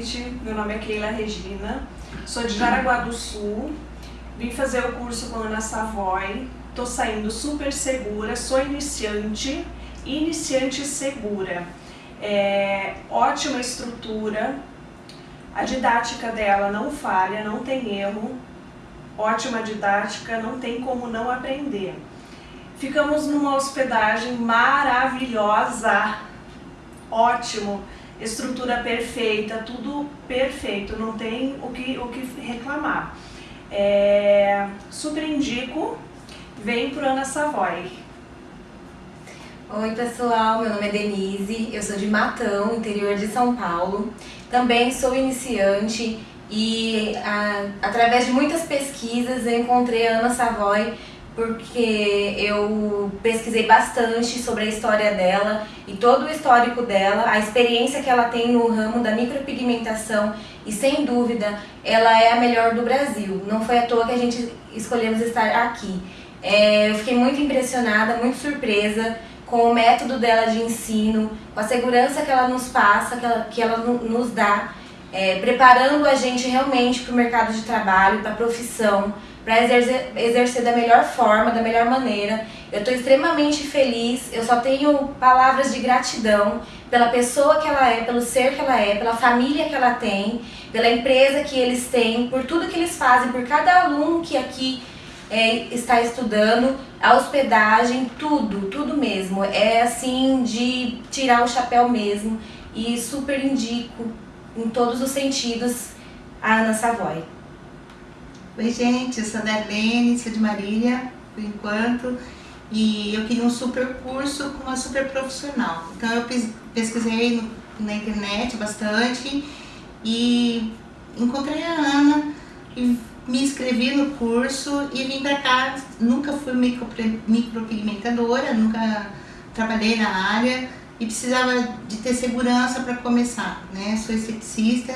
gente. Meu nome é Keila Regina, sou de Jaraguá do Sul. Vim fazer o curso com a Ana Savoy. Tô saindo super segura, sou iniciante, iniciante segura. É, ótima estrutura, a didática dela não falha, não tem erro, ótima didática, não tem como não aprender. Ficamos numa hospedagem maravilhosa, ótimo, estrutura perfeita, tudo perfeito, não tem o que, o que reclamar. É, super indico, vem pro Ana Savoy. Oi pessoal, meu nome é Denise, eu sou de Matão, interior de São Paulo. Também sou iniciante e a, através de muitas pesquisas eu encontrei a Ana Savoy porque eu pesquisei bastante sobre a história dela e todo o histórico dela, a experiência que ela tem no ramo da micropigmentação e sem dúvida ela é a melhor do Brasil. Não foi à toa que a gente escolhemos estar aqui. É, eu fiquei muito impressionada, muito surpresa com o método dela de ensino, com a segurança que ela nos passa, que ela, que ela nos dá, é, preparando a gente realmente para o mercado de trabalho, para a profissão, para exercer, exercer da melhor forma, da melhor maneira. Eu estou extremamente feliz, eu só tenho palavras de gratidão pela pessoa que ela é, pelo ser que ela é, pela família que ela tem, pela empresa que eles têm, por tudo que eles fazem, por cada aluno que aqui é, está estudando, a hospedagem, tudo, tudo mesmo. É assim de tirar o chapéu mesmo e super indico em todos os sentidos a Ana Savoy. Oi gente, eu sou a Darlene, sou de Marília, por enquanto, e eu queria um super curso com uma super profissional. Então eu pesquisei no, na internet bastante e encontrei a Ana e me inscrevi no curso e vim para cá. Nunca fui micro, micropigmentadora, nunca trabalhei na área e precisava de ter segurança para começar, né? Sou esteticista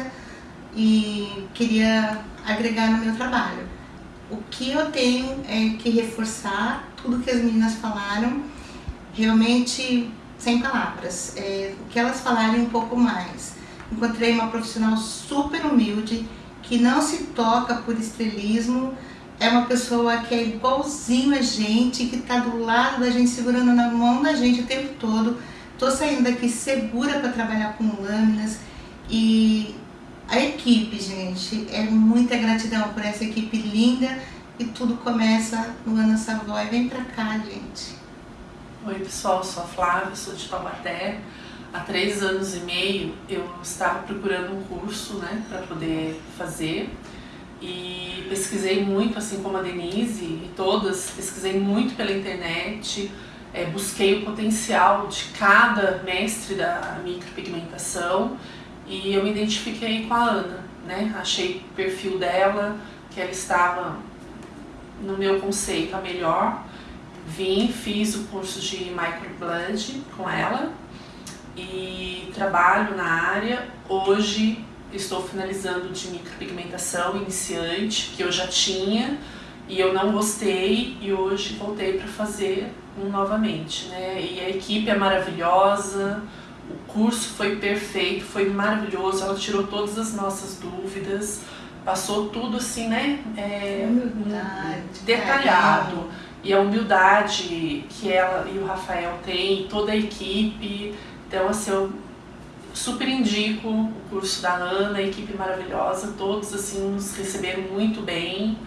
e queria agregar no meu trabalho. O que eu tenho é que reforçar tudo que as meninas falaram, realmente sem palavras. É, o que elas falarem um pouco mais. Encontrei uma profissional super humilde, que não se toca por estrelismo, é uma pessoa que é igualzinho a gente, que está do lado da gente, segurando na mão da gente o tempo todo. Estou saindo daqui segura para trabalhar com lâminas e a equipe, gente, é muita gratidão por essa equipe linda e tudo começa no Ana Savoy. Vem pra cá, gente. Oi, pessoal, sou a Flávia, sou de Taubaté. Há três anos e meio eu estava procurando um curso né, para poder fazer e pesquisei muito, assim como a Denise e todas, pesquisei muito pela internet, é, busquei o potencial de cada mestre da micropigmentação e eu me identifiquei com a Ana, né? Achei o perfil dela, que ela estava no meu conceito a melhor. Vim, fiz o curso de microblend com ela e trabalho na área. Hoje estou finalizando de micropigmentação iniciante, que eu já tinha e eu não gostei e hoje voltei para fazer um novamente, né? E a equipe é maravilhosa, o curso foi perfeito, foi maravilhoso, ela tirou todas as nossas dúvidas, passou tudo assim, né? É, humildade, detalhado. E a humildade que ela e o Rafael têm, toda a equipe. Então, assim, eu super indico o curso da Ana, a equipe maravilhosa, todos assim nos receberam muito bem.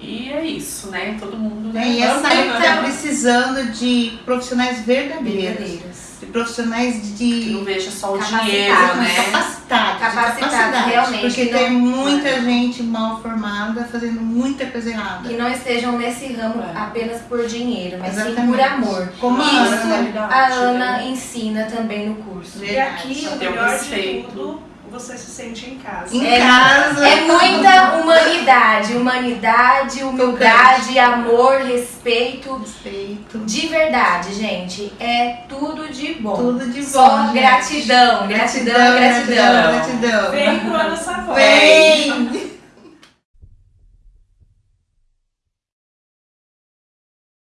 E é isso, né? Todo mundo. É, e essa época está precisando de profissionais verdadeiros. verdadeiros de profissionais de. Que não veja só o dinheiro, né? Capacitado. Capacitado, realmente. Porque não, tem muita é. gente mal formada fazendo muita coisa errada. Que não estejam nesse ramo é. apenas por dinheiro, mas Exatamente. sim por amor. Como Isso a Ana, a Ana ensina também no curso. Verdade. E aqui o melhor de tudo você se sente em casa. Em é, casa. É muita humanidade, humanidade, humildade, amor, respeito. Respeito. De verdade, gente, é tudo de bom. Tudo de bom. Só gratidão, gratidão, gratidão, gratidão. gratidão. Vem pro ano Savoy. Vem.